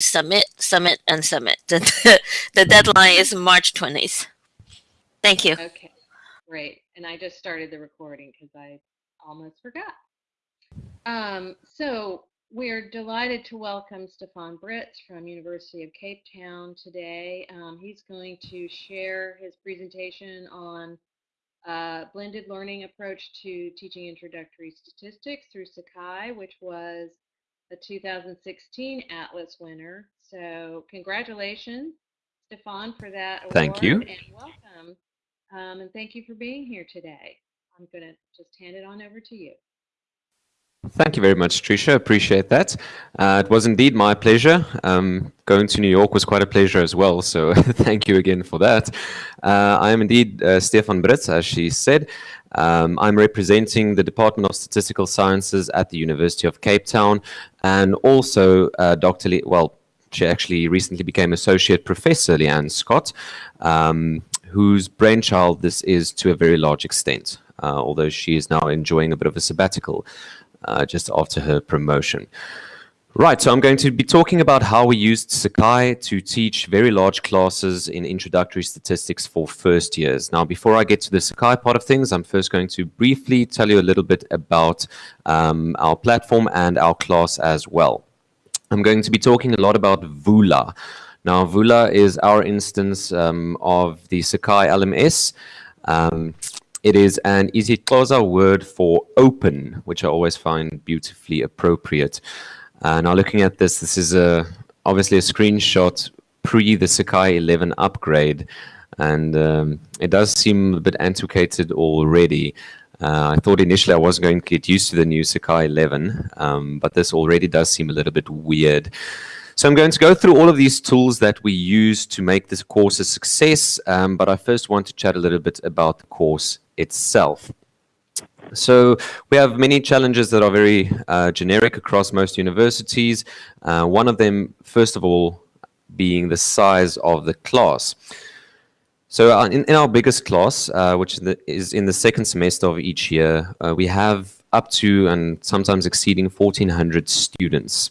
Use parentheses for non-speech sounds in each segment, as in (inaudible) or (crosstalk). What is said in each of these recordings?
submit, submit, and submit. (laughs) The, the deadline is March 20th. Thank you. Okay, great. And I just started the recording because I almost forgot. Um, so we're delighted to welcome Stefan Britz from University of Cape Town today. Um, he's going to share his presentation on uh, blended learning approach to teaching introductory statistics through Sakai, which was the 2016 Atlas winner. So congratulations, Stefan, for that award. Thank you. And welcome. Um, and thank you for being here today. I'm going to just hand it on over to you. Thank you very much, Tricia. Appreciate that. Uh, it was indeed my pleasure. Um, going to New York was quite a pleasure as well, so (laughs) thank you again for that. Uh, I am indeed uh, Stefan Britz, as she said. Um, I'm representing the Department of Statistical Sciences at the University of Cape Town, and also uh, Dr. Lee, well, she actually recently became Associate Professor Leanne Scott, um, whose brainchild this is to a very large extent, uh, although she is now enjoying a bit of a sabbatical uh, just after her promotion. Right, so I'm going to be talking about how we used Sakai to teach very large classes in introductory statistics for first years. Now, before I get to the Sakai part of things, I'm first going to briefly tell you a little bit about um, our platform and our class as well. I'm going to be talking a lot about Vula. Now, Vula is our instance um, of the Sakai LMS. Um, it is an isiXhosa word for open, which I always find beautifully appropriate. Uh, now looking at this, this is a obviously a screenshot pre the Sakai 11 upgrade, and um, it does seem a bit antiquated already. Uh, I thought initially I wasn't going to get used to the new Sakai 11, um, but this already does seem a little bit weird. So I'm going to go through all of these tools that we use to make this course a success, um, but I first want to chat a little bit about the course itself. So we have many challenges that are very uh, generic across most universities. Uh, one of them, first of all, being the size of the class. So uh, in, in our biggest class, uh, which is in the second semester of each year, uh, we have up to and sometimes exceeding 1,400 students.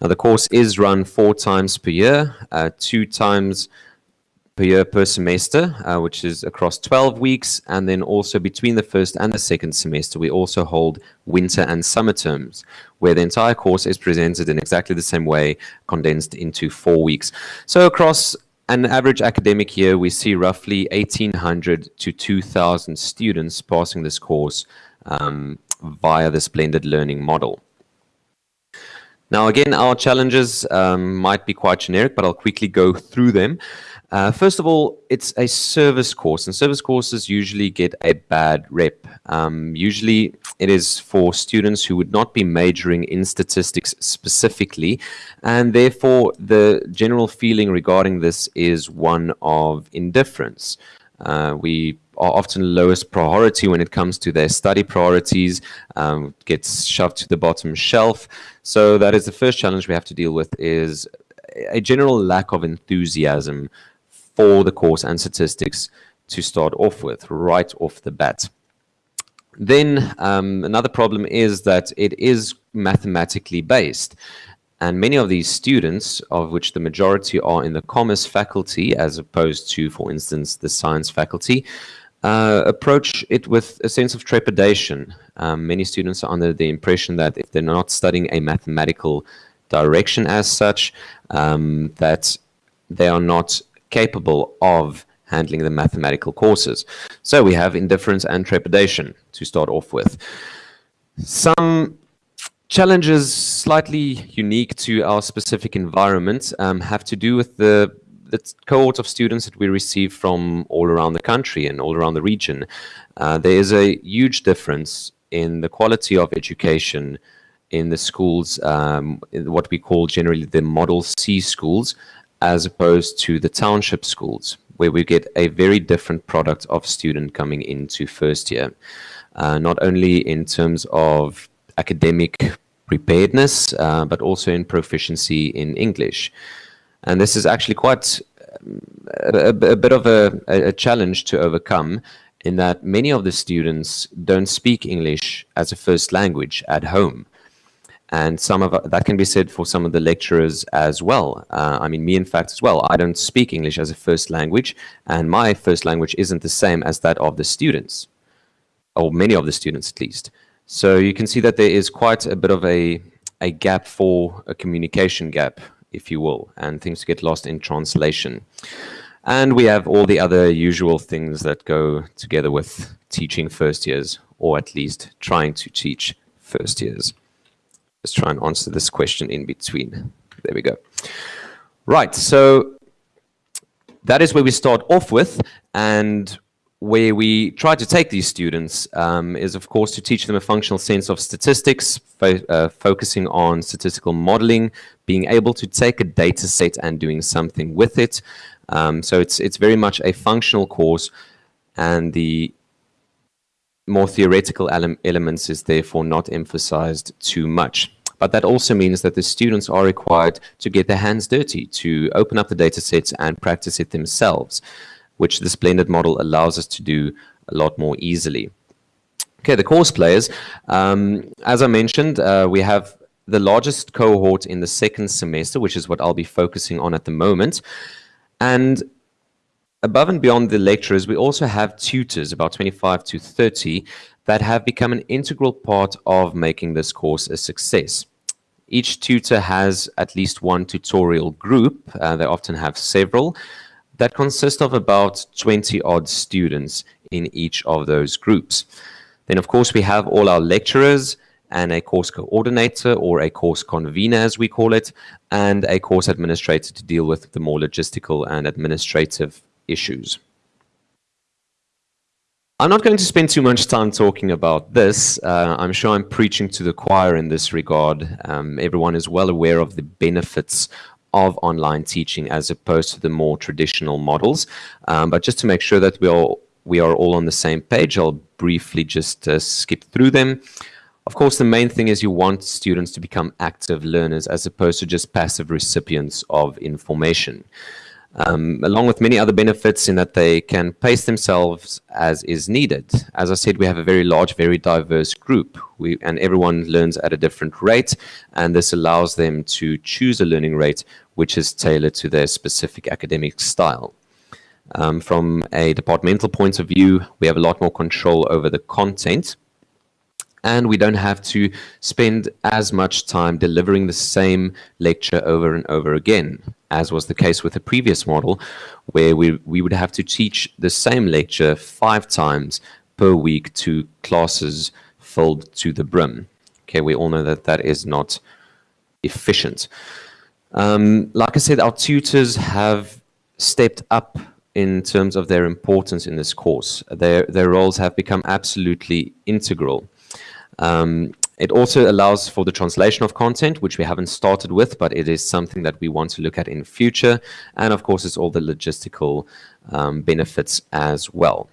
Now the course is run four times per year, uh, two times per year per semester, uh, which is across 12 weeks. And then also between the first and the second semester, we also hold winter and summer terms, where the entire course is presented in exactly the same way, condensed into four weeks. So across an average academic year, we see roughly 1,800 to 2,000 students passing this course um, via this blended learning model. Now, again, our challenges um, might be quite generic, but I'll quickly go through them. Uh, first of all, it's a service course, and service courses usually get a bad rep. Um, usually, it is for students who would not be majoring in statistics specifically, and therefore, the general feeling regarding this is one of indifference. Uh, we are often lowest priority when it comes to their study priorities, um, gets shoved to the bottom shelf. So that is the first challenge we have to deal with is a general lack of enthusiasm for the course and statistics to start off with, right off the bat. Then um, another problem is that it is mathematically based. And many of these students, of which the majority are in the commerce faculty, as opposed to, for instance, the science faculty, uh, approach it with a sense of trepidation. Um, many students are under the impression that if they're not studying a mathematical direction as such, um, that they are not capable of handling the mathematical courses. So we have indifference and trepidation to start off with. Some challenges slightly unique to our specific environment um, have to do with the, the cohort of students that we receive from all around the country and all around the region. Uh, there is a huge difference in the quality of education in the schools, um, in what we call generally the Model C schools, as opposed to the township schools, where we get a very different product of student coming into first year. Uh, not only in terms of academic preparedness, uh, but also in proficiency in English. And this is actually quite um, a, a, bit of a, a, challenge to overcome in that many of the students don't speak English as a first language at home. And some of that can be said for some of the lecturers as well. Uh, I mean, me, in fact, as well. I don't speak English as a first language, and my first language isn't the same as that of the students, or many of the students at least. So you can see that there is quite a bit of a, a gap for a communication gap, if you will, and things get lost in translation. And we have all the other usual things that go together with teaching first years, or at least trying to teach first years. Let's try and answer this question in between. There we go. Right, so that is where we start off with, and where we try to take these students um, is, of course, to teach them a functional sense of statistics, fo uh, focusing on statistical modeling, being able to take a data set and doing something with it. Um, so it's, it's very much a functional course, and the more theoretical ele elements is therefore not emphasized too much. But that also means that the students are required to get their hands dirty, to open up the data sets and practice it themselves, which this blended model allows us to do a lot more easily. Okay, the course players. Um, as I mentioned, uh, we have the largest cohort in the second semester, which is what I'll be focusing on at the moment. And above and beyond the lecturers, we also have tutors, about 25 to 30, that have become an integral part of making this course a success. Each tutor has at least one tutorial group, uh, they often have several, that consist of about 20 odd students in each of those groups. Then of course we have all our lecturers and a course coordinator or a course convener as we call it, and a course administrator to deal with the more logistical and administrative issues. I'm not going to spend too much time talking about this. Uh, I'm sure I'm preaching to the choir in this regard. Um, everyone is well aware of the benefits of online teaching as opposed to the more traditional models. Um, but just to make sure that we all we are all on the same page, I'll briefly just uh, skip through them. Of course, the main thing is you want students to become active learners as opposed to just passive recipients of information um, along with many other benefits in that they can pace themselves as is needed. As I said, we have a very large, very diverse group, we, and everyone learns at a different rate, and this allows them to choose a learning rate which is tailored to their specific academic style. Um, from a departmental point of view, we have a lot more control over the content, and we don't have to spend as much time delivering the same lecture over and over again, as was the case with the previous model, where we, we would have to teach the same lecture five times per week to classes filled to the brim. Okay, we all know that that is not efficient. Um, like I said, our tutors have stepped up in terms of their importance in this course. Their, their roles have become absolutely integral. Um, it also allows for the translation of content, which we haven't started with, but it is something that we want to look at in future. And of course, it's all the logistical um, benefits as well.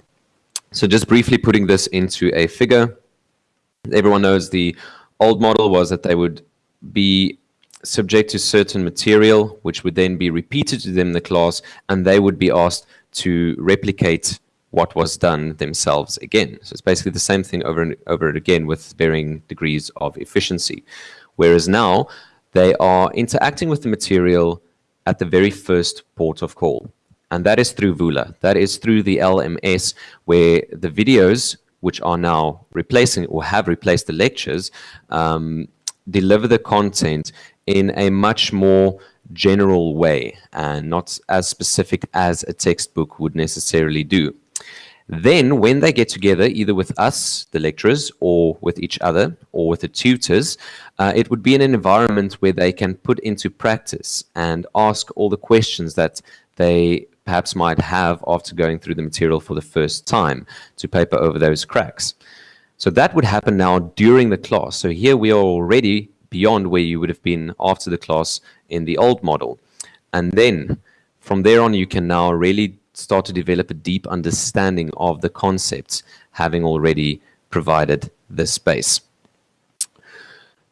So just briefly putting this into a figure, everyone knows the old model was that they would be subject to certain material, which would then be repeated to them in the class, and they would be asked to replicate what was done themselves again. So it's basically the same thing over and over and again with varying degrees of efficiency. Whereas now they are interacting with the material at the very first port of call. And that is through Vula. That is through the LMS where the videos, which are now replacing or have replaced the lectures, um, deliver the content in a much more general way and not as specific as a textbook would necessarily do. Then when they get together, either with us, the lecturers, or with each other, or with the tutors, uh, it would be in an environment where they can put into practice and ask all the questions that they perhaps might have after going through the material for the first time to paper over those cracks. So that would happen now during the class. So here we are already beyond where you would have been after the class in the old model. And then from there on, you can now really start to develop a deep understanding of the concepts, having already provided the space.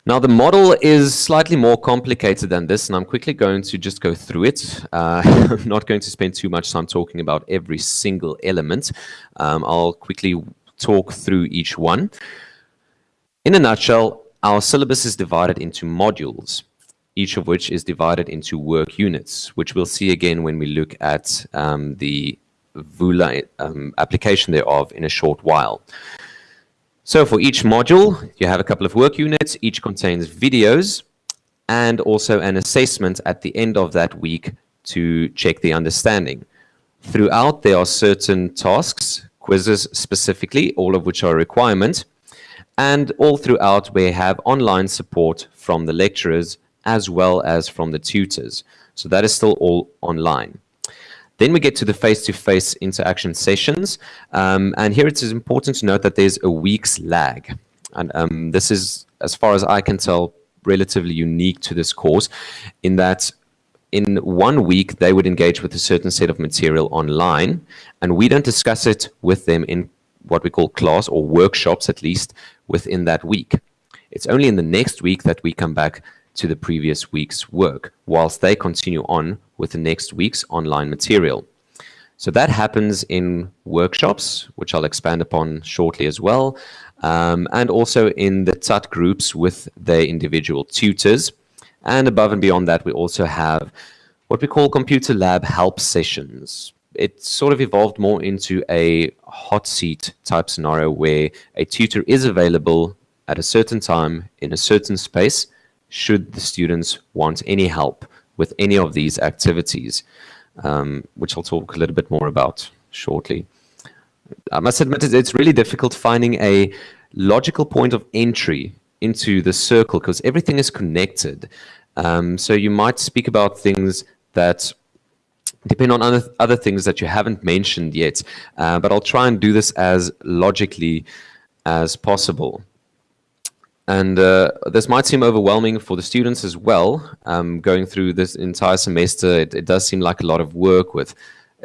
Now, the model is slightly more complicated than this, and I'm quickly going to just go through it. Uh, (laughs) I'm not going to spend too much time talking about every single element. Um, I'll quickly talk through each one. In a nutshell, our syllabus is divided into modules, each of which is divided into work units, which we'll see again when we look at um, the Vula um, application thereof in a short while. So for each module, you have a couple of work units. Each contains videos and also an assessment at the end of that week to check the understanding. Throughout, there are certain tasks, quizzes specifically, all of which are a requirement. And all throughout, we have online support from the lecturers as well as from the tutors. So that is still all online. Then we get to the face-to-face -face interaction sessions. Um, and here it is important to note that there's a week's lag. And um, this is, as far as I can tell, relatively unique to this course in that in one week they would engage with a certain set of material online and we don't discuss it with them in what we call class or workshops at least within that week. It's only in the next week that we come back to the previous week's work whilst they continue on with the next week's online material. So that happens in workshops, which I'll expand upon shortly as well, um, and also in the TUT groups with their individual tutors. And above and beyond that, we also have what we call computer lab help sessions. It sort of evolved more into a hot seat type scenario where a tutor is available at a certain time in a certain space should the students want any help with any of these activities, um, which I'll talk a little bit more about shortly. I must admit it's really difficult finding a logical point of entry into the circle because everything is connected. Um, so you might speak about things that depend on other, other things that you haven't mentioned yet, uh, but I'll try and do this as logically as possible. And uh, this might seem overwhelming for the students as well. Um, going through this entire semester, it, it, does seem like a lot of work with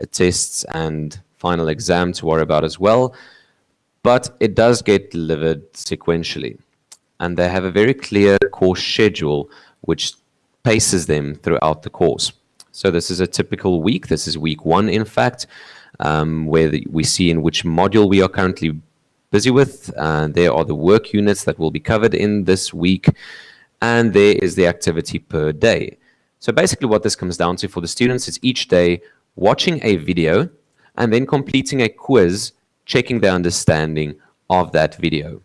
uh, tests and final exam to worry about as well. But it does get delivered sequentially. And they have a very clear course schedule which paces them throughout the course. So this is a typical week. This is week one, in fact, um, where the, we see in which module we are currently busy with. Uh, there are the work units that will be covered in this week, and there is the activity per day. So basically what this comes down to for the students is each day watching a video and then completing a quiz, checking their understanding of that video.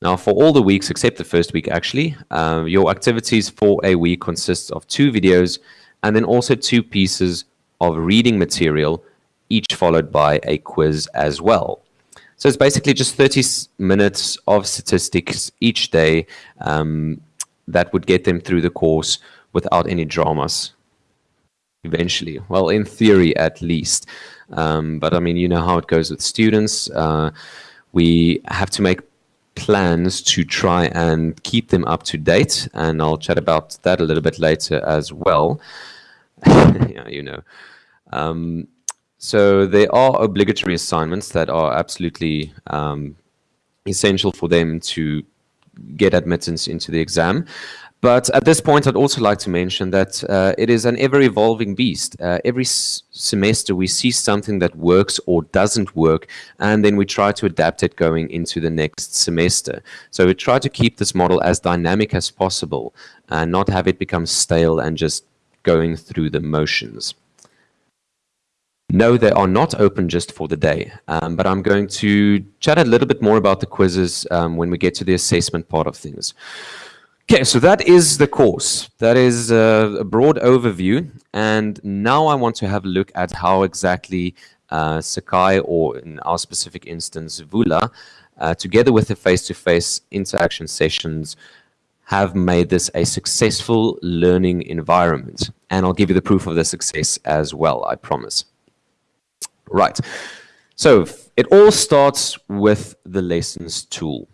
Now, for all the weeks except the first week, actually, uh, your activities for a week consists of two videos and then also two pieces of reading material, each followed by a quiz as well. So it's basically just 30 minutes of statistics each day um, that would get them through the course without any dramas eventually. Well, in theory, at least. Um, but I mean, you know how it goes with students. Uh, we have to make plans to try and keep them up to date. And I'll chat about that a little bit later as well. (laughs) yeah, you know. Um, so there are obligatory assignments that are absolutely um, essential for them to get admittance into the exam. But at this point, I'd also like to mention that uh, it is an ever-evolving beast. Uh, every semester, we see something that works or doesn't work, and then we try to adapt it going into the next semester. So we try to keep this model as dynamic as possible and not have it become stale and just going through the motions. No, they are not open just for the day, um, but I'm going to chat a little bit more about the quizzes um, when we get to the assessment part of things. Okay, so that is the course. That is a, a broad overview, and now I want to have a look at how exactly uh, Sakai, or in our specific instance, Vula, uh, together with the face-to-face -face interaction sessions, have made this a successful learning environment. And I'll give you the proof of the success as well, I promise. Right. So it all starts with the lessons tool.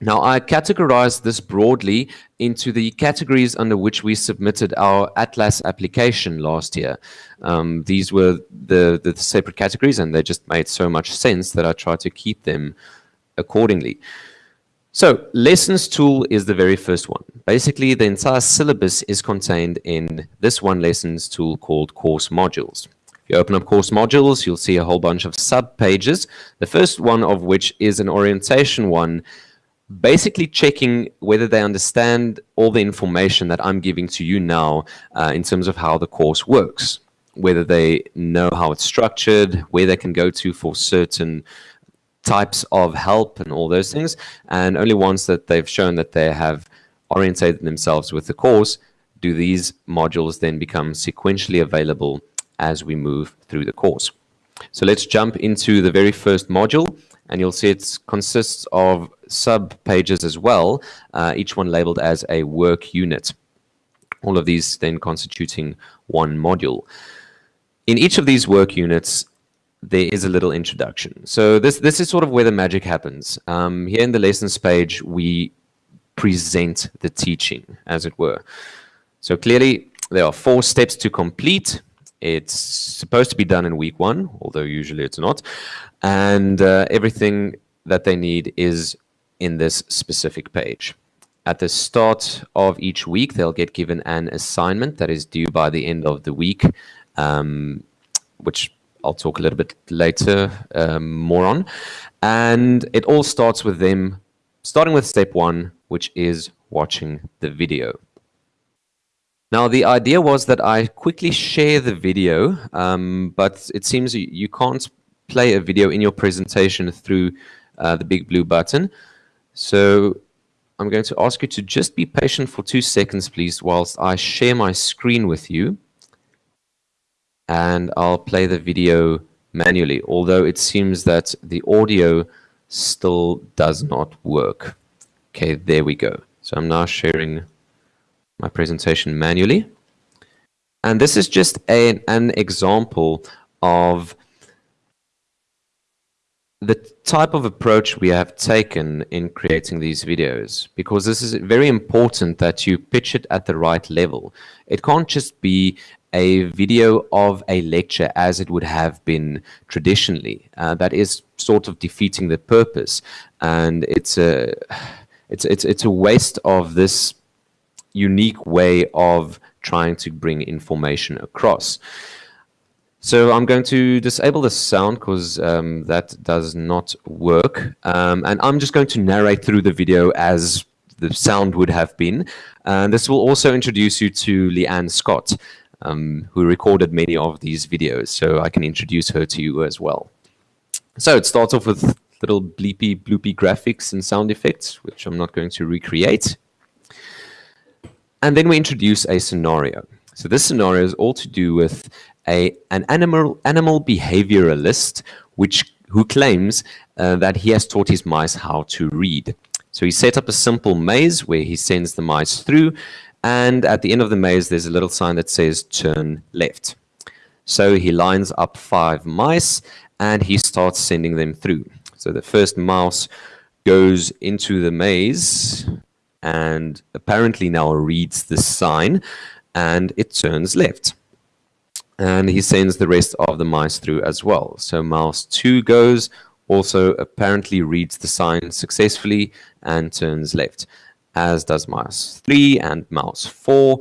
Now, I categorized this broadly into the categories under which we submitted our Atlas application last year. Um, these were the, the separate categories, and they just made so much sense that I tried to keep them accordingly. So, lessons tool is the very first one. Basically, the entire syllabus is contained in this one lessons tool called course modules you open up course modules, you'll see a whole bunch of sub pages. The first one of which is an orientation one basically checking whether they understand all the information that I'm giving to you now uh, in terms of how the course works, whether they know how it's structured, where they can go to for certain types of help and all those things. And only once that they've shown that they have orientated themselves with the course do these modules then become sequentially available as we move through the course. So let's jump into the very first module and you'll see it consists of sub pages as well, uh, each one labeled as a work unit. All of these then constituting one module. In each of these work units, there is a little introduction. So this, this is sort of where the magic happens. Um, here in the lessons page, we present the teaching, as it were. So clearly, there are four steps to complete. It's supposed to be done in week one, although usually it's not. And uh, everything that they need is in this specific page. At the start of each week, they'll get given an assignment that is due by the end of the week, um, which I'll talk a little bit later um, more on. And it all starts with them starting with step one, which is watching the video. Now, the idea was that I quickly share the video, um, but it seems you can't play a video in your presentation through uh, the BigBlueButton. So I'm going to ask you to just be patient for two seconds, please, whilst I share my screen with you. And I'll play the video manually, although it seems that the audio still does not work. Okay, there we go. So I'm now sharing my presentation manually. And this is just a, an example of the type of approach we have taken in creating these videos, because this is very important that you pitch it at the right level. It can't just be a video of a lecture as it would have been traditionally. Uh, that is sort of defeating the purpose, and it's a it's it's it's a waste of this unique way of trying to bring information across. So I'm going to disable the sound because um, that does not work. Um, and I'm just going to narrate through the video as the sound would have been. And this will also introduce you to Leanne Scott, um, who recorded many of these videos. So I can introduce her to you as well. So it starts off with little bleepy, bloopy graphics and sound effects, which I'm not going to recreate. And then we introduce a scenario. So this scenario is all to do with a, an animal, animal behavioralist which, who claims uh, that he has taught his mice how to read. So he set up a simple maze where he sends the mice through and at the end of the maze there's a little sign that says turn left. So he lines up five mice and he starts sending them through. So the first mouse goes into the maze and apparently now reads the sign and it turns left. And he sends the rest of the mice through as well. So mouse 2 goes, also apparently reads the sign successfully and turns left, as does mouse 3 and mouse 4,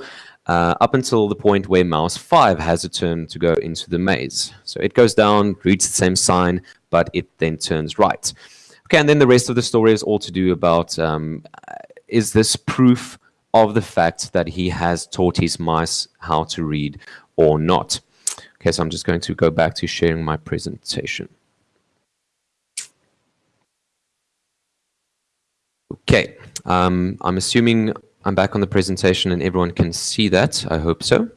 uh, up until the point where mouse 5 has a turn to go into the maze. So it goes down, reads the same sign, but it then turns right. Okay, and then the rest of the story is all to do about um, is this proof of the fact that he has taught his mice how to read or not? Okay, so I'm just going to go back to sharing my presentation. Okay, um, I'm assuming I'm back on the presentation and everyone can see that. I hope so.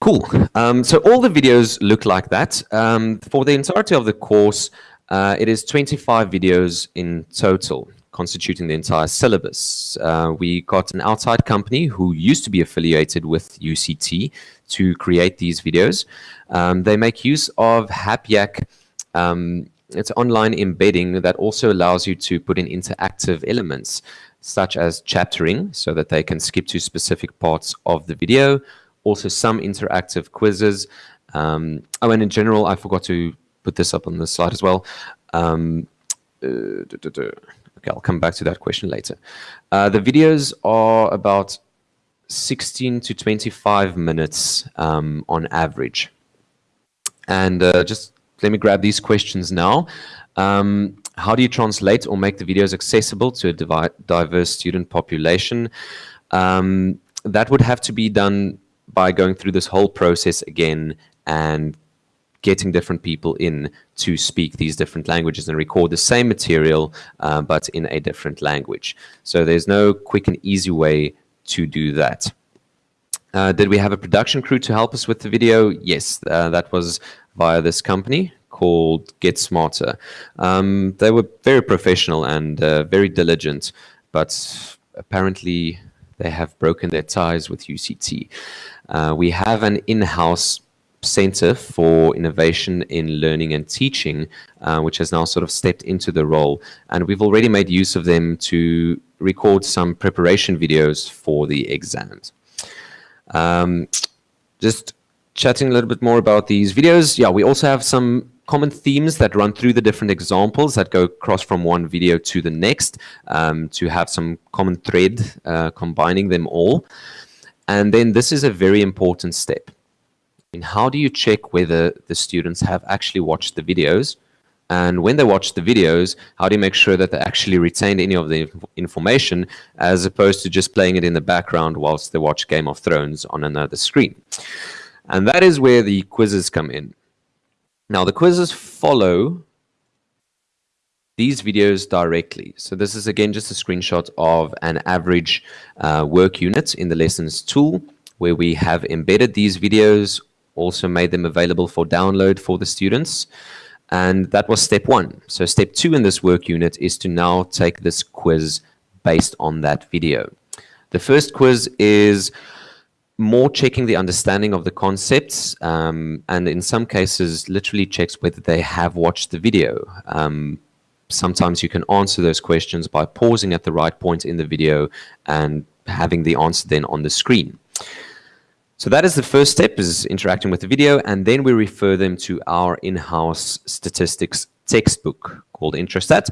Cool. Um, so all the videos look like that. Um, for the entirety of the course, uh, it is 25 videos in total, constituting the entire syllabus. Uh, we got an outside company who used to be affiliated with UCT to create these videos. Um, they make use of HapYak. Um, it's online embedding that also allows you to put in interactive elements, such as chaptering, so that they can skip to specific parts of the video. Also, some interactive quizzes. Um, oh, and in general, I forgot to put this up on the slide as well. Um, uh, duh, duh, duh. Okay, I'll come back to that question later. Uh, the videos are about 16 to 25 minutes um, on average. And uh, just let me grab these questions now. Um, how do you translate or make the videos accessible to a diverse student population? Um, that would have to be done by going through this whole process again and getting different people in to speak these different languages and record the same material uh, but in a different language. So there's no quick and easy way to do that. Uh, did we have a production crew to help us with the video? Yes, uh, that was via this company called GetSmarter. Um, they were very professional and uh, very diligent, but apparently they have broken their ties with UCT. Uh, we have an in-house Center for Innovation in Learning and Teaching, uh, which has now sort of stepped into the role. And we've already made use of them to record some preparation videos for the exams. Um, just chatting a little bit more about these videos. Yeah, we also have some common themes that run through the different examples that go across from one video to the next um, to have some common thread uh, combining them all. And then this is a very important step. In how do you check whether the students have actually watched the videos? And when they watch the videos, how do you make sure that they actually retained any of the information as opposed to just playing it in the background whilst they watch Game of Thrones on another screen? And that is where the quizzes come in. Now, the quizzes follow these videos directly. So this is, again, just a screenshot of an average uh, work unit in the lessons tool where we have embedded these videos, also made them available for download for the students. And that was step one. So step two in this work unit is to now take this quiz based on that video. The first quiz is more checking the understanding of the concepts um, and in some cases literally checks whether they have watched the video. Um, sometimes you can answer those questions by pausing at the right point in the video and having the answer then on the screen. So that is the first step is interacting with the video and then we refer them to our in-house statistics textbook called Introstat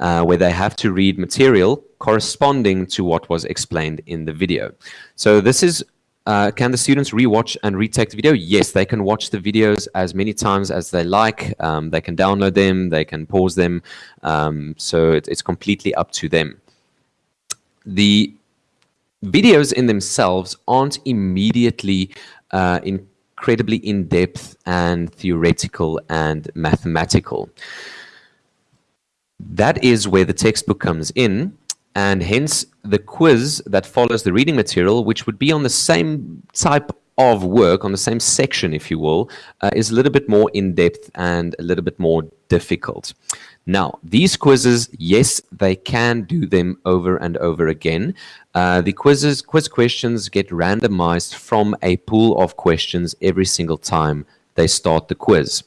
uh, where they have to read material corresponding to what was explained in the video. So this is uh, can the students rewatch and retake the video? Yes, they can watch the videos as many times as they like. Um, they can download them, they can pause them. Um, so it, it's completely up to them. The videos in themselves aren't immediately uh, incredibly in-depth and theoretical and mathematical. That is where the textbook comes in and hence the quiz that follows the reading material, which would be on the same type of work, on the same section, if you will, uh, is a little bit more in-depth and a little bit more difficult. Now, these quizzes, yes, they can do them over and over again. Uh, the quizzes, quiz questions get randomized from a pool of questions every single time they start the quiz.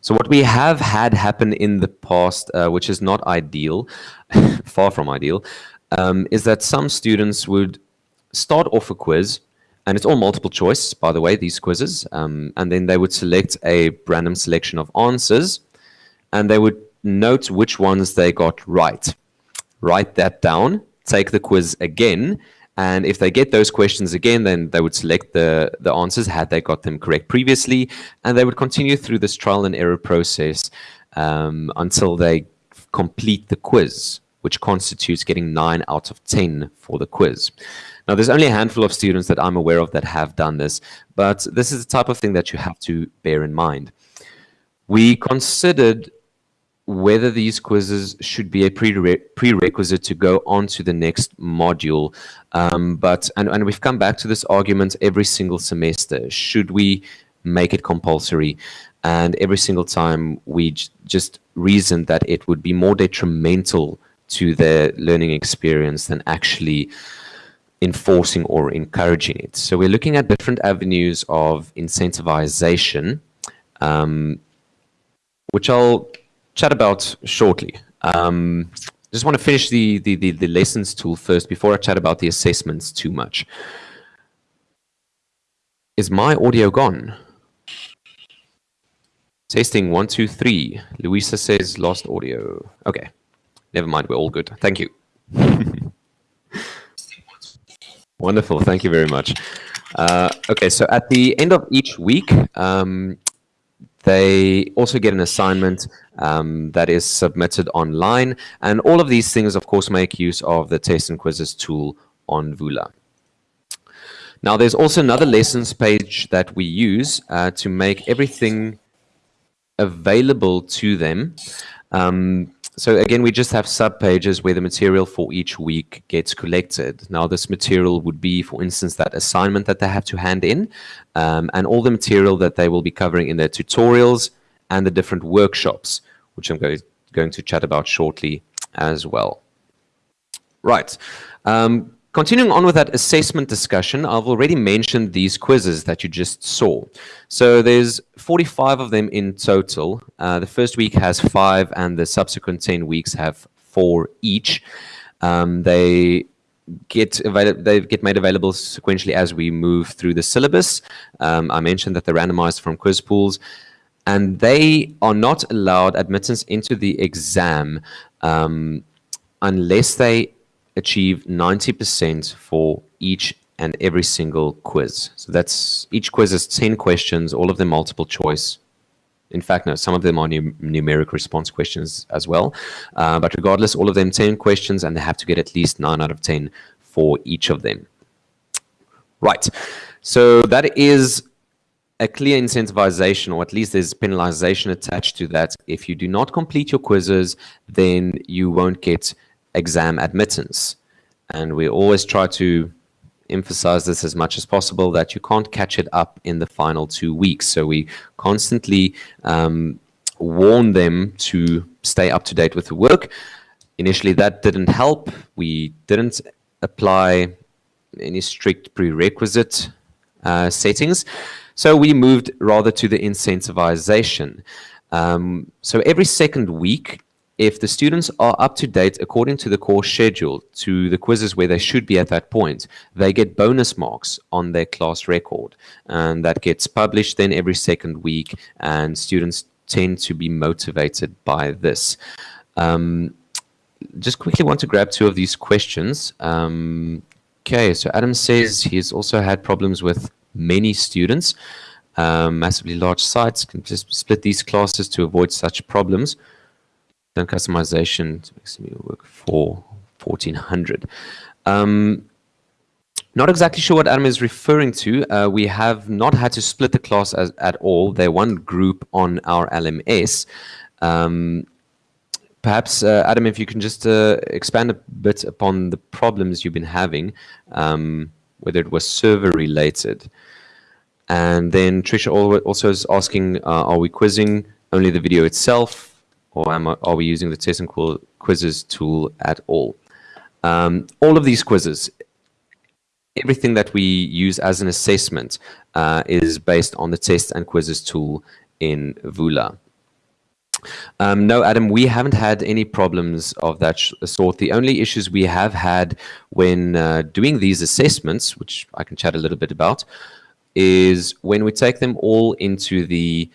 So what we have had happen in the past, uh, which is not ideal, (laughs) far from ideal, um, is that some students would start off a quiz, and it's all multiple choice, by the way, these quizzes, um, and then they would select a random selection of answers, and they would note which ones they got right. Write that down, take the quiz again, and if they get those questions again, then they would select the, the answers had they got them correct previously. And they would continue through this trial and error process um, until they complete the quiz, which constitutes getting 9 out of 10 for the quiz. Now, there's only a handful of students that I'm aware of that have done this, but this is the type of thing that you have to bear in mind. We considered whether these quizzes should be a prere prerequisite to go on to the next module. Um, but and, and we've come back to this argument every single semester. Should we make it compulsory? And every single time we just reasoned that it would be more detrimental to their learning experience than actually enforcing or encouraging it. So we're looking at different avenues of incentivization, um, which I'll chat about shortly. Um, just want to finish the, the, the, the lessons tool first before I chat about the assessments too much. Is my audio gone? Testing one, two, three. Louisa says lost audio. Okay. Never mind. We're all good. Thank you. (laughs) Wonderful. Thank you very much. Uh, okay. So at the end of each week, um, They also get an assignment um, that is submitted online. And all of these things, of course, make use of the test and quizzes tool on Vula. Now, there's also another lessons page that we use uh, to make everything available to them. Um, so again, we just have sub pages where the material for each week gets collected. Now, this material would be, for instance, that assignment that they have to hand in, um, and all the material that they will be covering in their tutorials and the different workshops, which I'm going, going to chat about shortly as well. Right. Um, Continuing on with that assessment discussion, I've already mentioned these quizzes that you just saw. So there's 45 of them in total. Uh, the first week has five and the subsequent 10 weeks have four each. Um, they get they get made available sequentially as we move through the syllabus. Um, I mentioned that they're randomized from quiz pools and they are not allowed admittance into the exam um, unless they achieve 90% for each and every single quiz. So that's each quiz is 10 questions, all of them multiple choice. In fact, no, some of them are num numeric response questions as well. Uh, but regardless, all of them 10 questions, and they have to get at least 9 out of 10 for each of them. Right. So that is a clear incentivization, or at least there's penalization attached to that. If you do not complete your quizzes, then you won't get exam admittance. And we always try to emphasize this as much as possible that you can't catch it up in the final two weeks. So we constantly um, warn them to stay up to date with the work. Initially, that didn't help. We didn't apply any strict prerequisite uh, settings. So we moved rather to the incentivization. Um, so every second week, if the students are up to date according to the course schedule to the quizzes where they should be at that point, they get bonus marks on their class record. And that gets published then every second week, and students tend to be motivated by this. Um, just quickly want to grab two of these questions. Um, okay, so Adam says he's also had problems with many students. Um, massively large sites can just split these classes to avoid such problems done customization makes me work for 1400. Um, not exactly sure what Adam is referring to. Uh, we have not had to split the class as, at all. They're one group on our LMS. Um, perhaps, uh, Adam, if you can just uh, expand a bit upon the problems you've been having, um, whether it was server related. And then Trisha also is asking, uh, are we quizzing only the video itself? Or am I, are we using the test and quizzes tool at all? Um, all of these quizzes, everything that we use as an assessment uh, is based on the test and quizzes tool in Vula. Um, no, Adam, we haven't had any problems of that sort. The only issues we have had when uh, doing these assessments, which I can chat a little bit about, is when we take them all into the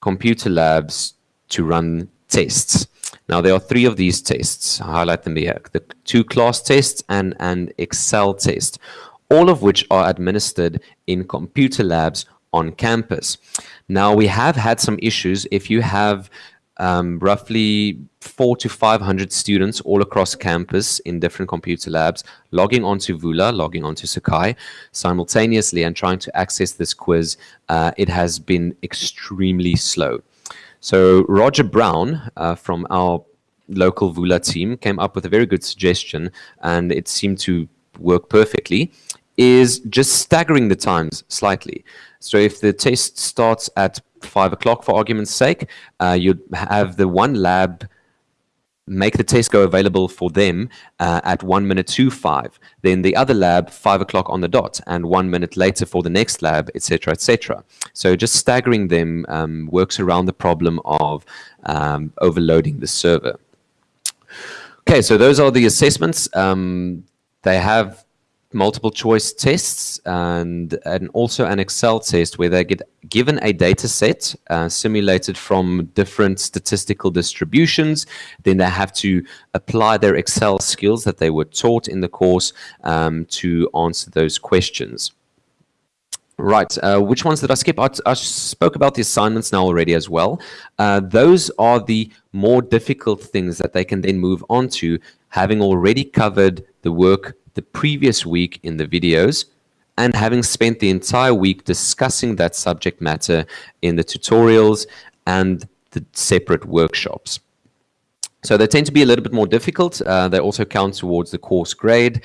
computer labs to run tests. Now, there are three of these tests. I'll highlight them here. The two class tests and an Excel test, all of which are administered in computer labs on campus. Now, we have had some issues. If you have um, roughly four to 500 students all across campus in different computer labs, logging onto Vula, logging onto Sakai simultaneously and trying to access this quiz, uh, it has been extremely slow. So Roger Brown uh, from our local Vula team came up with a very good suggestion, and it seemed to work perfectly, is just staggering the times slightly. So if the test starts at 5 o'clock, for argument's sake, uh, you'd have the one lab make the test go available for them uh, at one minute to five. Then the other lab, five o'clock on the dot, and one minute later for the next lab, etc., etc. So just staggering them um, works around the problem of um, overloading the server. Okay, so those are the assessments. Um, they have multiple choice tests and, and also an Excel test where they get given a data set uh, simulated from different statistical distributions. Then they have to apply their Excel skills that they were taught in the course um, to answer those questions. Right. Uh, which ones did I skip? I, I, spoke about the assignments now already as well. Uh, those are the more difficult things that they can then move on to, having already covered the work the previous week in the videos and having spent the entire week discussing that subject matter in the tutorials and the separate workshops. So they tend to be a little bit more difficult. Uh, they also count towards the course grade.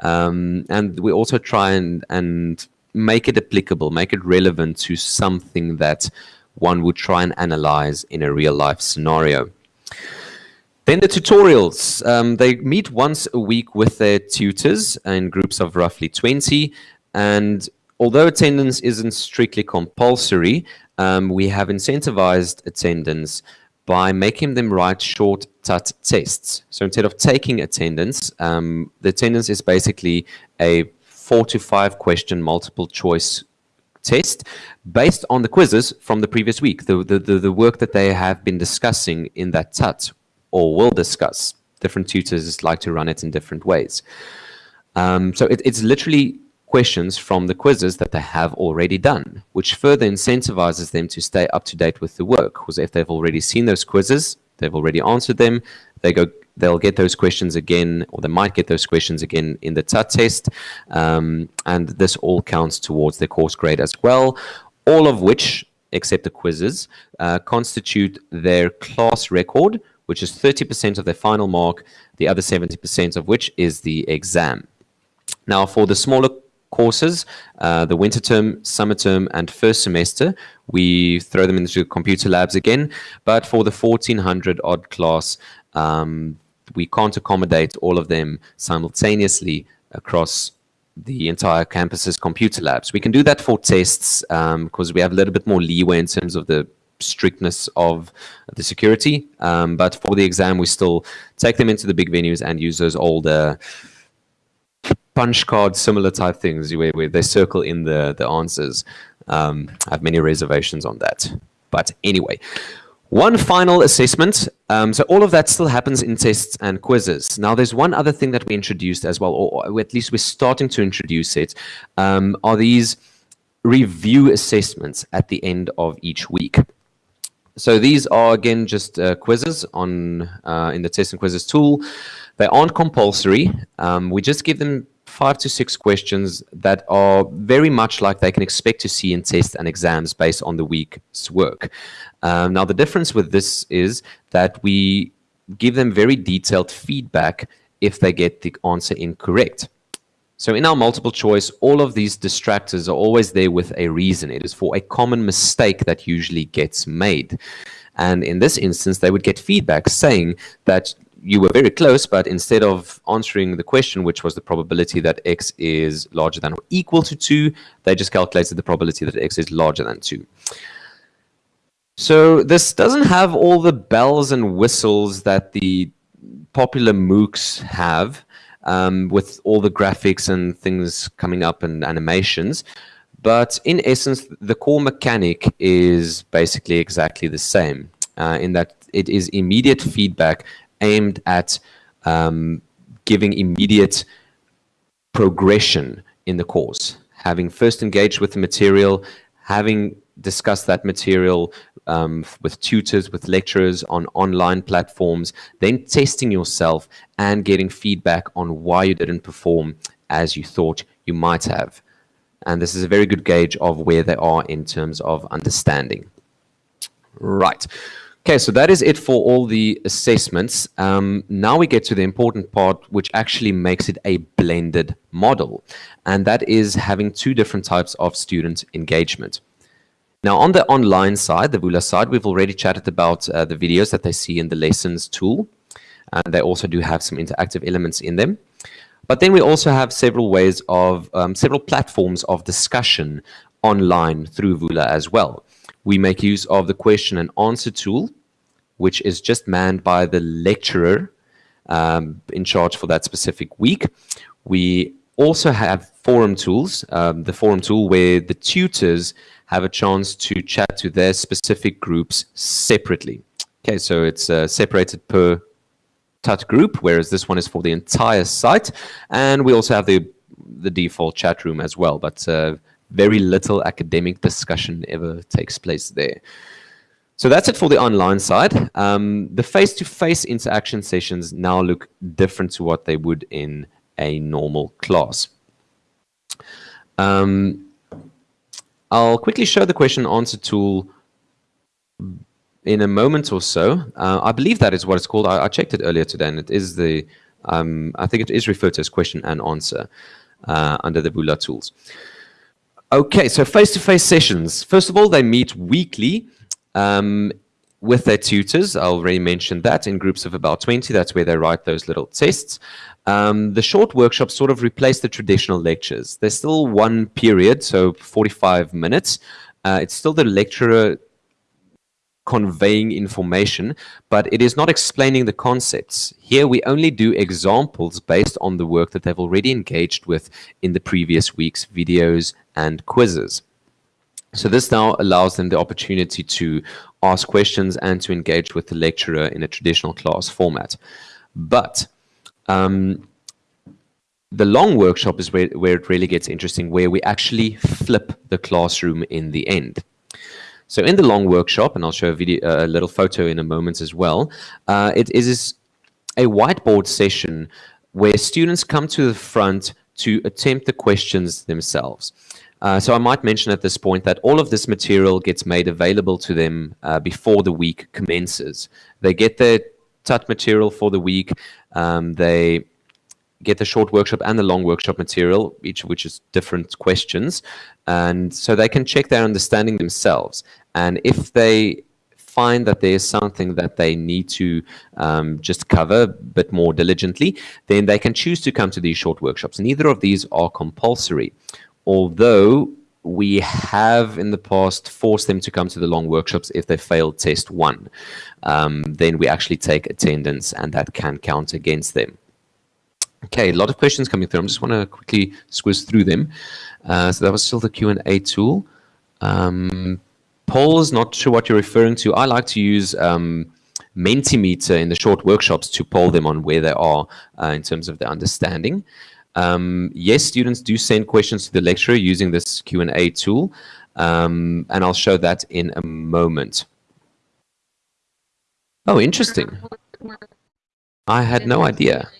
Um, and we also try and, and make it applicable, make it relevant to something that one would try and analyze in a real life scenario. Then the tutorials. Um, they meet once a week with their tutors in groups of roughly 20. And although attendance isn't strictly compulsory, um, we have incentivized attendance by making them write short TUT tests. So instead of taking attendance, um, the attendance is basically a four to five question multiple choice test based on the quizzes from the previous week, the, the, the, the work that they have been discussing in that TUT or will discuss. Different tutors like to run it in different ways. Um, so it, it's literally questions from the quizzes that they have already done, which further incentivizes them to stay up to date with the work. Because if they've already seen those quizzes, they've already answered them, they go they'll get those questions again, or they might get those questions again in the TUT test. Um, and this all counts towards their course grade as well, all of which, except the quizzes, uh, constitute their class record, which is 30% of their final mark, the other 70% of which is the exam. Now, for the smaller courses, uh, the winter term, summer term, and first semester, we throw them into computer labs again. But for the 1400 odd class, um, we can't accommodate all of them simultaneously across the entire campus's computer labs. We can do that for tests because um, we have a little bit more leeway in terms of the strictness of the security. Um, but for the exam, we still take them into the big venues and use those older punch card similar type things where, where they circle in the, the answers. Um, I have many reservations on that. But anyway, one final assessment. Um, so all of that still happens in tests and quizzes. Now, there's one other thing that we introduced as well, or at least we're starting to introduce it, um, are these review assessments at the end of each week. So these are, again, just uh, quizzes on uh, in the test and quizzes tool. They aren't compulsory. Um, we just give them five to six questions that are very much like they can expect to see in tests and exams based on the week's work. Um, now, the difference with this is that we give them very detailed feedback if they get the answer incorrect. So in our multiple choice, all of these distractors are always there with a reason. It is for a common mistake that usually gets made. And in this instance, they would get feedback saying that you were very close, but instead of answering the question, which was the probability that x is larger than or equal to 2, they just calculated the probability that x is larger than 2. So this doesn't have all the bells and whistles that the popular MOOCs have um, with all the graphics and things coming up and animations. But in essence, the core mechanic is basically exactly the same uh, in that it is immediate feedback aimed at um, giving immediate progression in the course. Having first engaged with the material, having discussed that material um, with tutors, with lecturers on online platforms, then testing yourself and getting feedback on why you didn't perform as you thought you might have. And this is a very good gauge of where they are in terms of understanding. Right. Okay, so that is it for all the assessments. Um, now we get to the important part, which actually makes it a blended model. And that is having two different types of student engagement. Now, on the online side, the Vula side, we've already chatted about uh, the videos that they see in the lessons tool. And they also do have some interactive elements in them. But then we also have several ways of, um, several platforms of discussion online through Vula as well. We make use of the question and answer tool, which is just manned by the lecturer um, in charge for that specific week. We also have forum tools, um, the forum tool where the tutors have a chance to chat to their specific groups separately. Okay, so it's uh, separated per TUT group, whereas this one is for the entire site. And we also have the, the default chat room as well, but uh, very little academic discussion ever takes place there. So that's it for the online side. Um, the face-to-face -face interaction sessions now look different to what they would in a normal class. Um, I'll quickly show the question answer tool in a moment or so. Uh, I believe that is what it's called. I, I, checked it earlier today, and it is the, um, I think it is referred to as question and answer uh, under the Vula tools. Okay, so face-to-face -face sessions. First of all, they meet weekly um, with their tutors. I already mentioned that in groups of about 20. That's where they write those little tests. Um, the short workshops sort of replace the traditional lectures. There's still one period, so 45 minutes. Uh, it's still the lecturer conveying information, but it is not explaining the concepts. Here we only do examples based on the work that they've already engaged with in the previous week's videos and quizzes. So this now allows them the opportunity to ask questions and to engage with the lecturer in a traditional class format. But um, the long workshop is where, where it really gets interesting, where we actually flip the classroom in the end. So in the long workshop, and I'll show a, video, a little photo in a moment as well, uh, it is a whiteboard session where students come to the front to attempt the questions themselves. Uh, so I might mention at this point that all of this material gets made available to them uh, before the week commences. They get their TUT material for the week. Um, they get the short workshop and the long workshop material, each of which is different questions. And so they can check their understanding themselves. And if they find that there's something that they need to um, just cover a bit more diligently, then they can choose to come to these short workshops. Neither of these are compulsory, although we have in the past forced them to come to the long workshops if they failed test one. Um, then we actually take attendance and that can count against them. Okay, a lot of questions coming through. I just want to quickly squeeze through them. Uh, so that was still the Q&A tool. Um, polls, not sure what you're referring to. I like to use um, Mentimeter in the short workshops to poll them on where they are uh, in terms of their understanding. Um, yes, students do send questions to the lecturer using this Q&A tool, um, and I'll show that in a moment. Oh, interesting. I had no idea.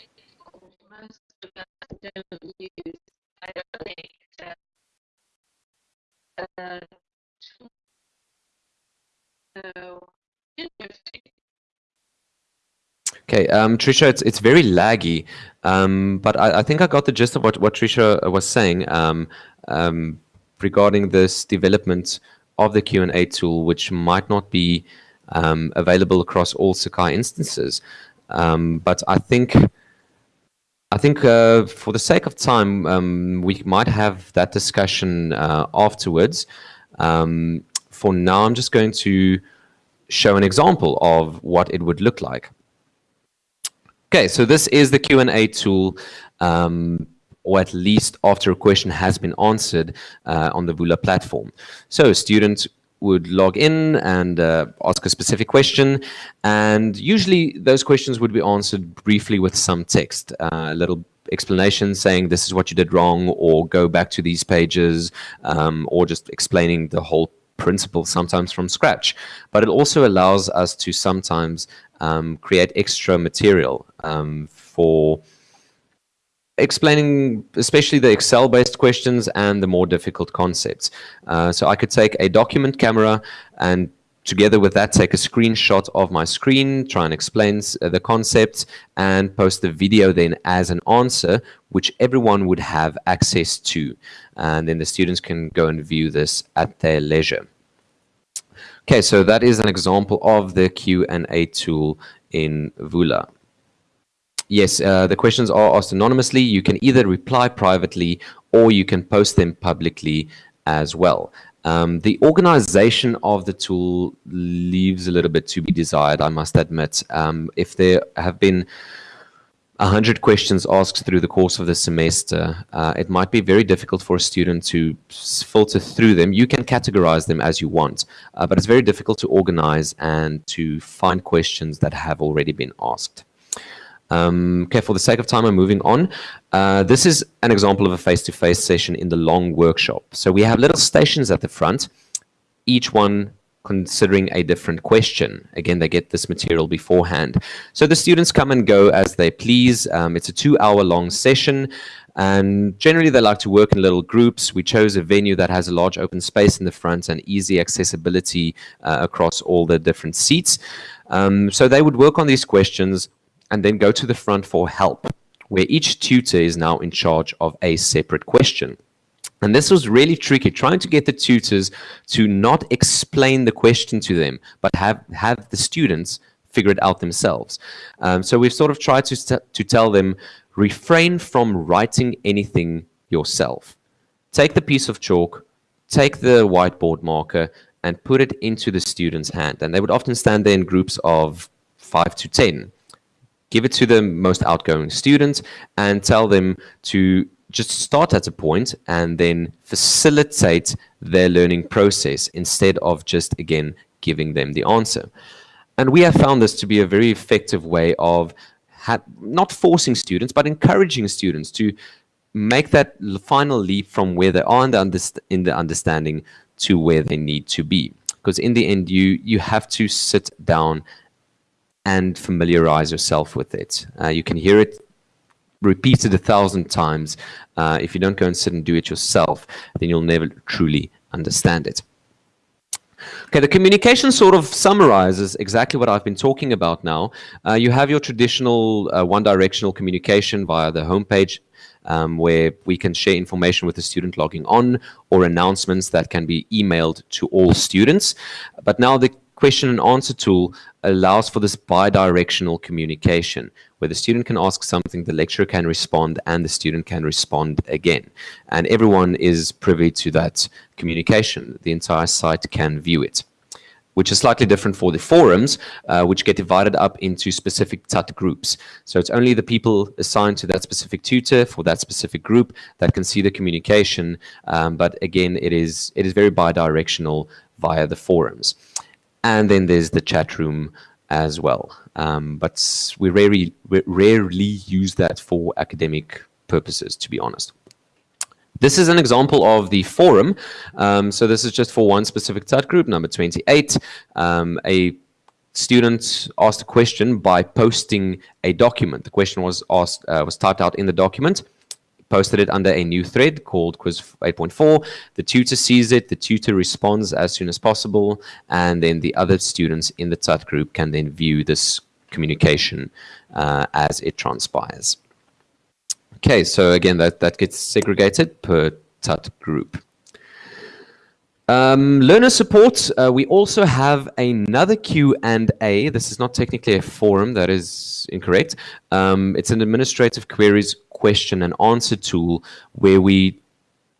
Okay, um, Trisha, it's it's very laggy, um, but I, I, think I got the gist of what what Trisha was saying um, um regarding this development of the Q and A tool, which might not be um, available across all Sakai instances. Um, but I think I think uh, for the sake of time, we might have that discussion uh, afterwards. for now, I'm just going to show an example of what it would look like. Okay, so this is the Q&A tool, um, or at least after a question has been answered uh, on the Vula platform. So a student would log in and uh, ask a specific question, and usually those questions would be answered briefly with some text, uh, a little explanation saying this is what you did wrong, or go back to these pages, um, or just explaining the whole principle sometimes from scratch. But it also allows us to sometimes um, create extra material um, for explaining especially the Excel-based questions and the more difficult concepts. Uh, so I could take a document camera and together with that take a screenshot of my screen, try and explain uh, the concepts, and post the video then as an answer, which everyone would have access to. And then the students can go and view this at their leisure. Okay, so that is an example of the Q&A tool in Vula. Yes, uh, the questions are asked anonymously. You can either reply privately or you can post them publicly as well. Um, the organization of the tool leaves a little bit to be desired, I must admit. Um, if there have been 100 questions asked through the course of the semester, uh, it might be very difficult for a student to filter through them. You can categorize them as you want, uh, but it's very difficult to organize and to find questions that have already been asked. Um, okay, for the sake of time, I'm moving on. Uh, this is an example of a face-to-face session in the long workshop. So we have little stations at the front, each one considering a different question. Again, they get this material beforehand. So the students come and go as they please. Um, it's a two-hour long session. And generally, they like to work in little groups. We chose a venue that has a large open space in the front and easy accessibility uh, across all the different seats. Um, so they would work on these questions and then go to the front for help, where each tutor is now in charge of a separate question. And this was really tricky, trying to get the tutors to not explain the question to them, but have, have the students figure it out themselves. Um, so we've sort of tried to, to tell them, refrain from writing anything yourself. Take the piece of chalk, take the whiteboard marker, and put it into the student's hand. And they would often stand there in groups of five to 10. Give it to the most outgoing student and tell them to just start at a point and then facilitate their learning process instead of just, again, giving them the answer. And we have found this to be a very effective way of not forcing students, but encouraging students to make that final leap from where they are in the, in the understanding to where they need to be. Because in the end, you, you have to sit down and familiarize yourself with it. Uh, you can hear it repeated a thousand times. Uh, if you don't go and sit and do it yourself, then you'll never truly understand it. Okay, the communication sort of summarizes exactly what I've been talking about now. Uh, you have your traditional uh, one-directional communication via the homepage um, where we can share information with the student logging on or announcements that can be emailed to all students. But now the question and answer tool allows for this bi-directional communication where the student can ask something, the lecturer can respond, and the student can respond again. And everyone is privy to that communication. The entire site can view it which is slightly different for the forums, uh, which get divided up into specific TUT groups. So it's only the people assigned to that specific tutor for that specific group that can see the communication. Um, but again, it is it is very bi-directional via the forums. And then there's the chat room as well. Um, but we rarely, we rarely use that for academic purposes, to be honest. This is an example of the forum. Um, so this is just for one specific chat group, number 28. Um, a student asked a question by posting a document. The question was asked, uh, was typed out in the document posted it under a new thread called quiz 8.4. The tutor sees it, the tutor responds as soon as possible, and then the other students in the TUT group can then view this communication uh, as it transpires. Okay, so again, that, that gets segregated per TUT group. Um, learner support, uh, we also have another Q&A. This is not technically a forum, that is incorrect. Um, it's an administrative queries question and answer tool where we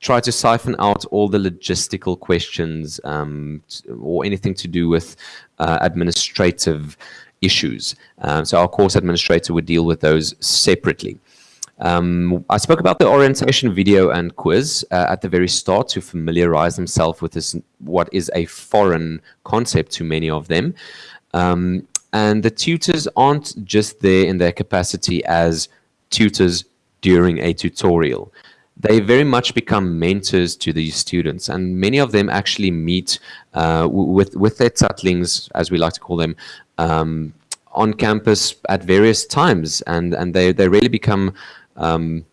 try to siphon out all the logistical questions um, or anything to do with uh, administrative issues. Um, so our course administrator would deal with those separately. Um, I spoke about the orientation video and quiz uh, at the very start to familiarize themselves with this, what is a foreign concept to many of them. Um, and the tutors aren't just there in their capacity as tutors during a tutorial. They very much become mentors to these students, and many of them actually meet uh, with, with their tutlings, as we like to call them, um, on campus at various times, and, and they, they really become um,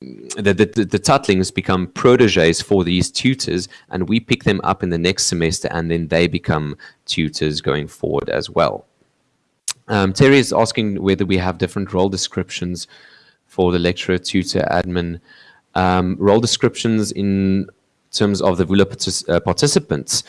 the, the, the tutlings become proteges for these tutors and we pick them up in the next semester and then they become tutors going forward as well. Um, Terry is asking whether we have different role descriptions for the lecturer, tutor, admin, um, role descriptions in terms of the VULA partic uh, participants.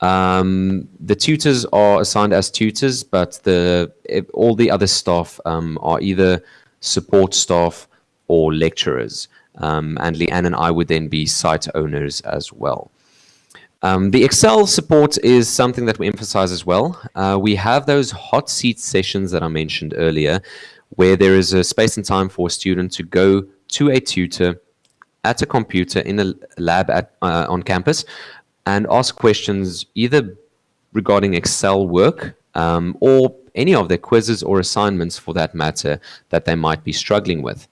Um, the tutors are assigned as tutors, but the all the other staff um, are either support staff or lecturers. Um, and Leanne and I would then be site owners as well. Um, the Excel support is something that we emphasize as well. Uh, we have those hot seat sessions that I mentioned earlier, where there is a space and time for a student to go to a tutor at a computer in a lab at, uh, on campus and ask questions either regarding Excel work um, or any of their quizzes or assignments for that matter that they might be struggling with.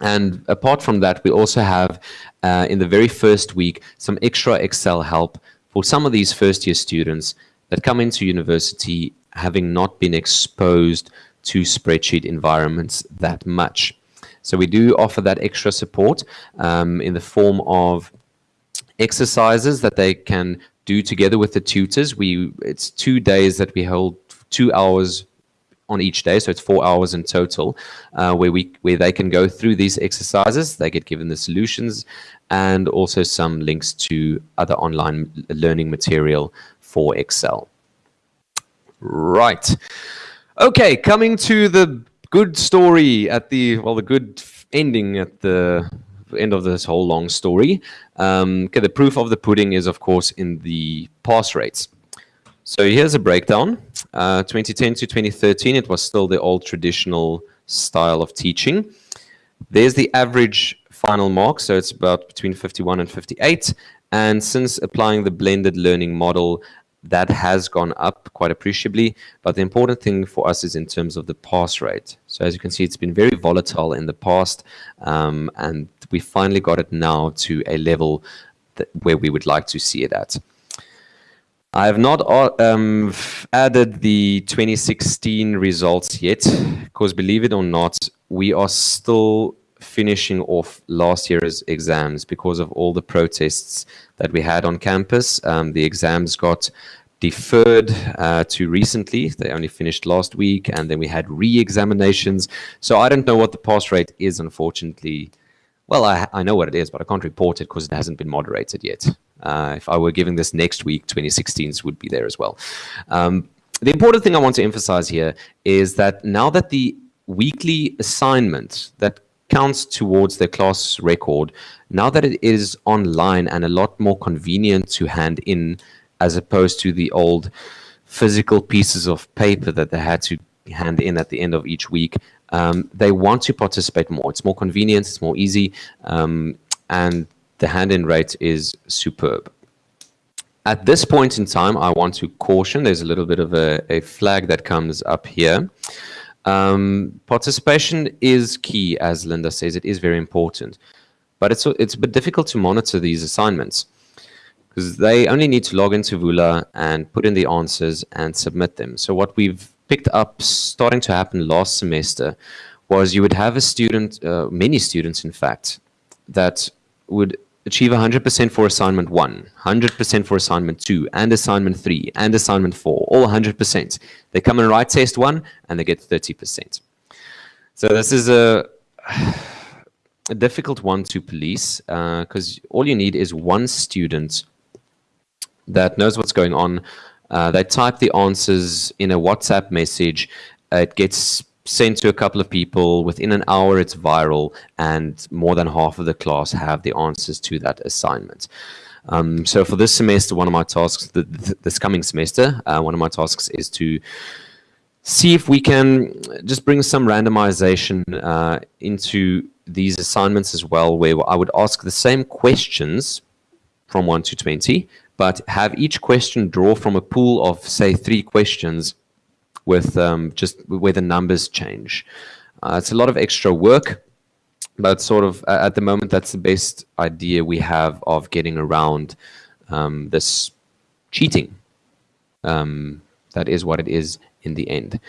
And apart from that, we also have uh, in the very first week some extra Excel help for some of these first year students that come into university having not been exposed to spreadsheet environments that much. So we do offer that extra support um, in the form of exercises that they can do together with the tutors. We it's two days that we hold two hours on each day, so it's four hours in total, uh, where we where they can go through these exercises. They get given the solutions and also some links to other online learning material for Excel. Right. Okay, coming to the good story at the well, the good ending at the end of this whole long story. Um, okay, the proof of the pudding is, of course, in the pass rates. So here's a breakdown. Uh, 2010 to 2013, it was still the old traditional style of teaching. There's the average final mark, so it's about between 51 and 58. And since applying the blended learning model, that has gone up quite appreciably. But the important thing for us is in terms of the pass rate. So as you can see, it's been very volatile in the past, um, and we finally got it now to a level where we would like to see it at. I have not uh, um, added the 2016 results yet, because believe it or not, we are still finishing off last year's exams because of all the protests that we had on campus. Um, the exams got deferred uh, to recently. They only finished last week, and then we had re-examinations. So I don't know what the pass rate is, unfortunately. Well, I, I know what it is, but I can't report it because it hasn't been moderated yet. Uh, if I were giving this next week, 2016s would be there as well. Um, the important thing I want to emphasize here is that now that the weekly assignment that counts towards the class record, now that it is online and a lot more convenient to hand in as opposed to the old physical pieces of paper that they had to hand in at the end of each week, um, they want to participate more. It's more convenient, it's more easy, um, and the hand-in rate is superb. At this point in time, I want to caution, there's a little bit of a, a flag that comes up here. Um, participation is key, as Linda says, it is very important. But it's, it's a bit difficult to monitor these assignments because they only need to log into Vula and put in the answers and submit them. So what we've picked up starting to happen last semester was you would have a student, uh, many students in fact, that would achieve 100% for assignment 1, 100% for assignment 2, and assignment 3, and assignment 4, all 100%. They come and write test 1, and they get 30%. So this is a, (sighs) a difficult one to police, because uh, all you need is one student that knows what's going on. Uh, they type the answers in a WhatsApp message. it gets sent to a couple of people. Within an hour, it's viral, and more than half of the class have the answers to that assignment. Um, so for this semester, one of my tasks, this coming semester, uh, one of my tasks is to see if we can just bring some randomization uh, into these assignments as well, where I would ask the same questions from 1 to 20, but have each question draw from a pool of, say, three questions with um, just where the numbers change. Uh, it's a lot of extra work, but sort of at the moment, that's the best idea we have of getting around um, this cheating. Um, that is what it is in the end.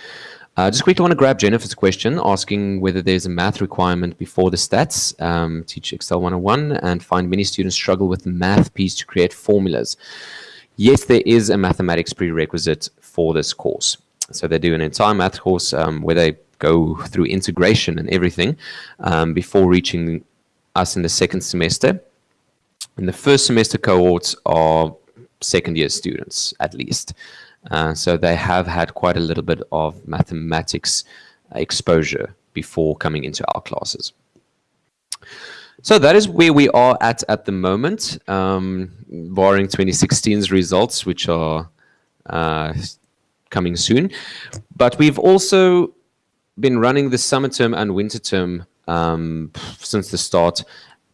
Uh, just quickly want to grab Jennifer's question asking whether there's a math requirement before the stats, um, teach Excel 101, and find many students struggle with the math piece to create formulas. Yes, there is a mathematics prerequisite for this course. So they do an entire math course um, where they go through integration and everything um, before reaching us in the second semester. In the first semester cohorts are second year students at least. Uh, so they have had quite a little bit of mathematics exposure before coming into our classes. So that is where we are at at the moment, um, barring 2016's results, which are uh, coming soon. But we've also been running the summer term and winter term um, since the start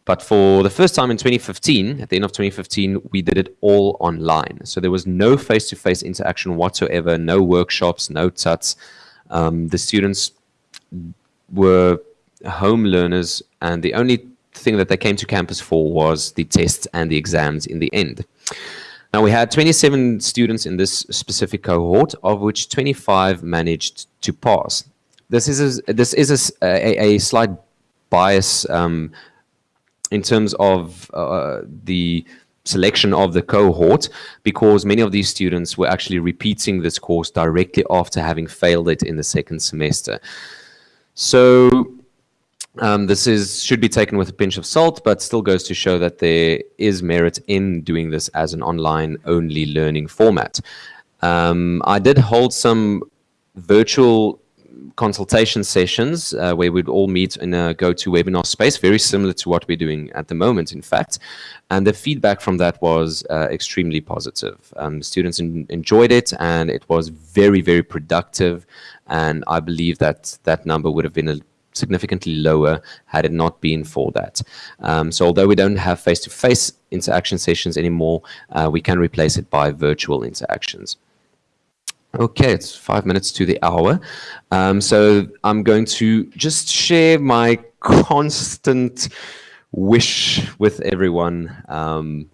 But for the first time in 2015, at the end of 2015, we did it all online. So there was no face to face interaction whatsoever, no workshops, no tuts. Um, the students were home learners, and the only thing that they came to campus for was the tests and the exams in the end. Now, we had 27 students in this specific cohort, of which 25 managed to pass. This is a, this is a, a, a slight bias um, in terms of uh, the selection of the cohort because many of these students were actually repeating this course directly after having failed it in the second semester. So um, this is should be taken with a pinch of salt, but still goes to show that there is merit in doing this as an online only learning format. Um, I did hold some virtual consultation sessions uh, where we'd all meet in a GoToWebinar space, very similar to what we're doing at the moment, in fact. And the feedback from that was uh, extremely positive. Um, students enjoyed it, and it was very, very productive. And I believe that that number would have been a significantly lower had it not been for that. Um, so although we don't have face-to-face -face interaction sessions anymore, uh, we can replace it by virtual interactions. Okay, it's five minutes to the hour. Um, so I'm going to just share my constant wish with everyone um,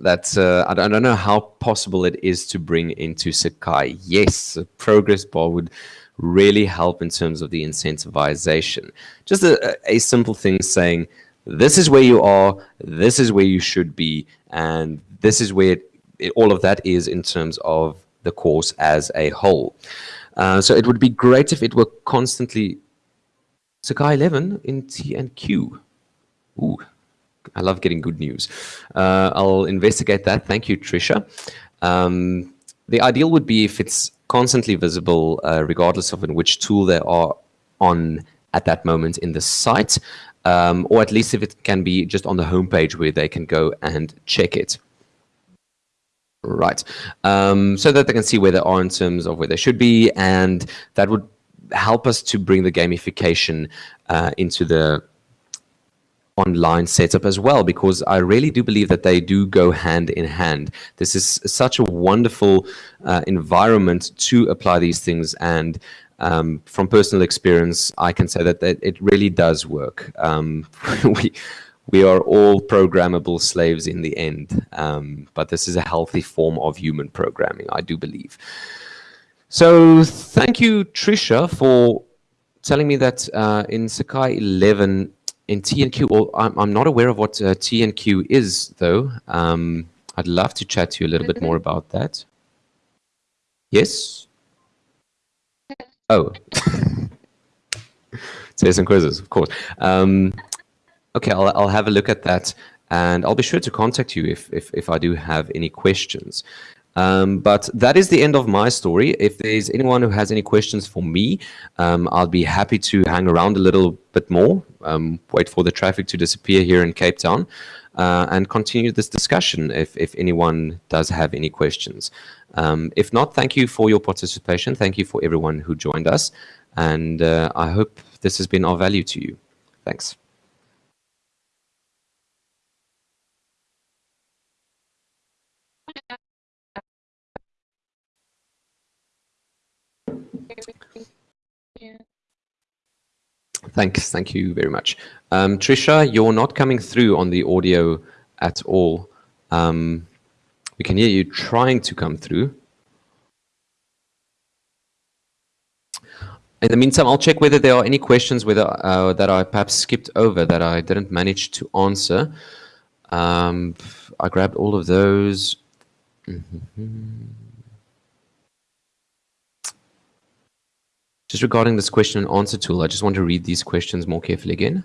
that uh, I, don't, know how possible it is to bring into Sakai. Yes, a progress bar would really help in terms of the incentivization. Just a, a simple thing saying, this is where you are, this is where you should be, and this is where it, it, all of that is in terms of the course as a whole. Uh, so it would be great if it were constantly Sakai 11 in T and Q. Ooh, I love getting good news. Uh, I'll investigate that. Thank you, Trisha. Um, the ideal would be if it's constantly visible, uh, regardless of in which tool they are on at that moment in the site, um, or at least if it can be just on the homepage where they can go and check it. Right. Um, so that they can see where they are in terms of where they should be, and that would help us to bring the gamification uh, into the online setup as well because I really do believe that they do go hand in hand. This is such a wonderful uh, environment to apply these things and um, from personal experience, I can say that, that it really does work. Um, (laughs) we, we are all programmable slaves in the end, um, but this is a healthy form of human programming, I do believe. So thank you, Trisha, for telling me that uh, in Sakai 11, in TNQ, well, I'm, I'm not aware of what uh, TNQ is, though. Um, I'd love to chat to you a little bit more about that. Yes? Oh. (laughs) Say some quizzes, of course. Um, okay, I'll, I'll have a look at that and I'll be sure to contact you if, if, if I do have any questions. Um, but that is the end of my story. If there's anyone who has any questions for me, um, I'll be happy to hang around a little bit more, um, wait for the traffic to disappear here in Cape Town, uh, and continue this discussion if, if anyone does have any questions. Um, if not, thank you for your participation. Thank you for everyone who joined us. And uh, I hope this has been of value to you. Thanks. Thanks. Thank you very much. Um, Trisha, you're not coming through on the audio at all. Um, we can hear you trying to come through. In the meantime, I'll check whether there are any questions whether uh, that I perhaps skipped over that I didn't manage to answer. Um, I grabbed all of those. Mm -hmm. Just regarding this question and answer tool, I just want to read these questions more carefully again.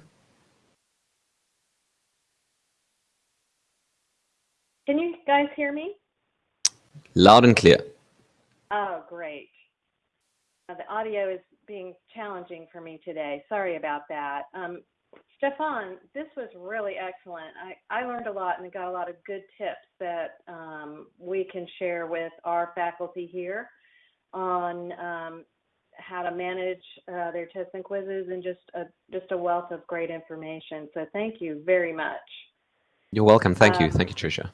Can you guys hear me? Loud and clear. Oh, great. the audio is being challenging for me today. Sorry about that. Um, Stefan, this was really excellent. I, I learned a lot and got a lot of good tips that um, we can share with our faculty here on um, how to manage uh, their tests and quizzes, and just a just a wealth of great information. So thank you very much. You're welcome. Thank you. Um, Thank you, Tricia.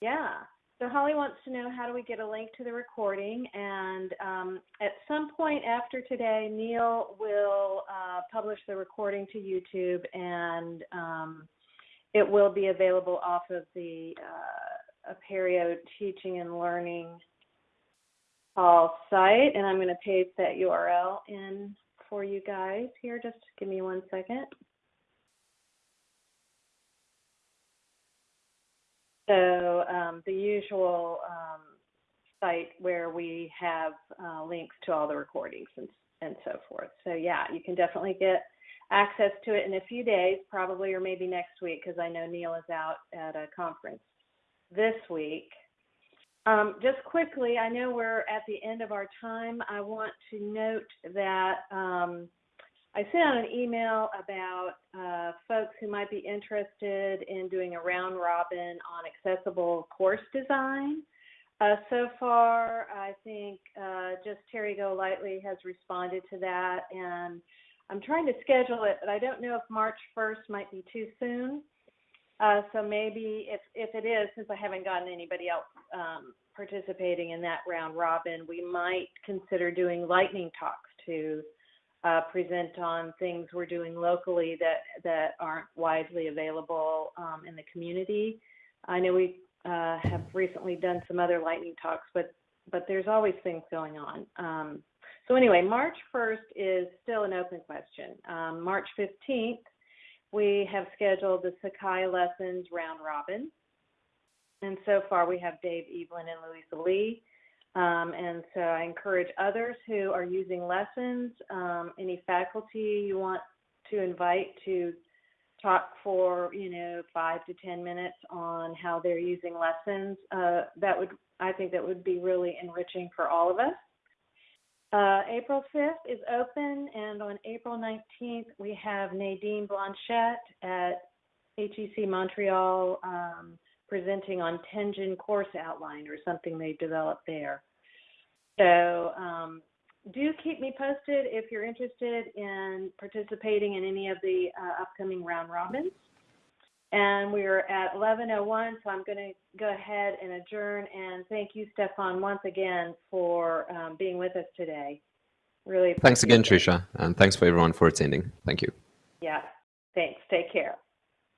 Yeah. So Holly wants to know how do we get a link to the recording, and um, at some point after today, Neil will uh, publish the recording to YouTube, and um, it will be available off of the uh, Apereo Teaching and Learning Hall site, and I'm going to paste that URL in for you guys here. Just give me one second. So um, the usual um, site where we have uh, links to all the recordings and, and so forth. So yeah, you can definitely get access to it in a few days, probably or maybe next week, because I know Neil is out at a conference this week. Um, just quickly, I know we're at the end of our time. I want to note that um, I sent out an email about uh, folks who might be interested in doing a round robin on accessible course design. Uh, so far, I think uh, just Terry Golightly has responded to that, and I'm trying to schedule it, but I don't know if March 1st might be too soon. Uh, so maybe if, if it is, since I haven't gotten anybody else um, participating in that round robin, we might consider doing lightning talks to uh, present on things we're doing locally that that aren't widely available um, in the community. I know we uh, have recently done some other lightning talks, but but there's always things going on. Um, so anyway, March 1st is still an open question. Um, March 15th, we have scheduled the Sakai lessons round robin, and so far we have Dave Evelyn and Louisa Lee. Um, and so I encourage others who are using lessons, um, any faculty you want to invite to talk for, you know, five to 10 minutes on how they're using lessons. Uh, that would, I think that would be really enriching for all of us. Uh, April 5th is open, and on April 19th, we have Nadine Blanchette at HEC Montreal um, presenting on Tenjin course outline or something they developed there. So um, do keep me posted if you're interested in participating in any of the uh, upcoming round robins. And we're at 11:01, so I'm going to go ahead and adjourn. And thank you, Stefan, once again for um, being with us today. Really. Thanks again, it. Tricia, and thanks for everyone for attending. Thank you. Yeah. Thanks. Take care.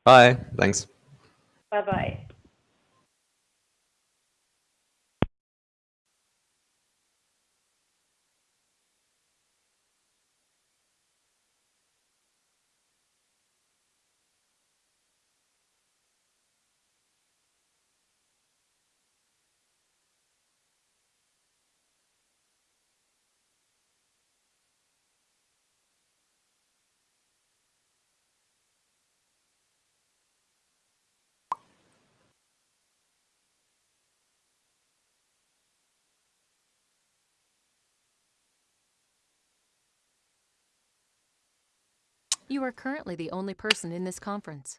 Bye. Thanks. Bye bye. You are currently the only person in this conference.